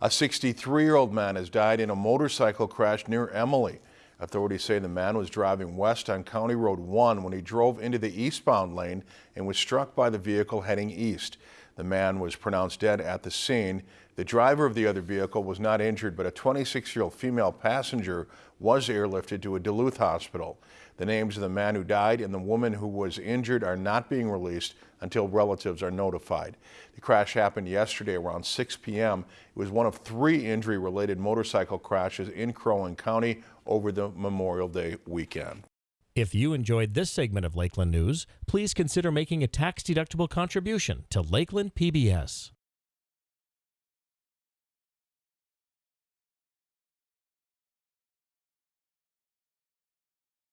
A 63-year-old man has died in a motorcycle crash near Emily. Authorities say the man was driving west on County Road 1 when he drove into the eastbound lane and was struck by the vehicle heading east. The man was pronounced dead at the scene. The driver of the other vehicle was not injured, but a 26-year-old female passenger was airlifted to a Duluth hospital. The names of the man who died and the woman who was injured are not being released until relatives are notified. The crash happened yesterday around 6 p.m. It was one of three injury-related motorcycle crashes in Crow Wing County over the Memorial Day weekend. If you enjoyed this segment of Lakeland News, please consider making a tax-deductible contribution to Lakeland PBS.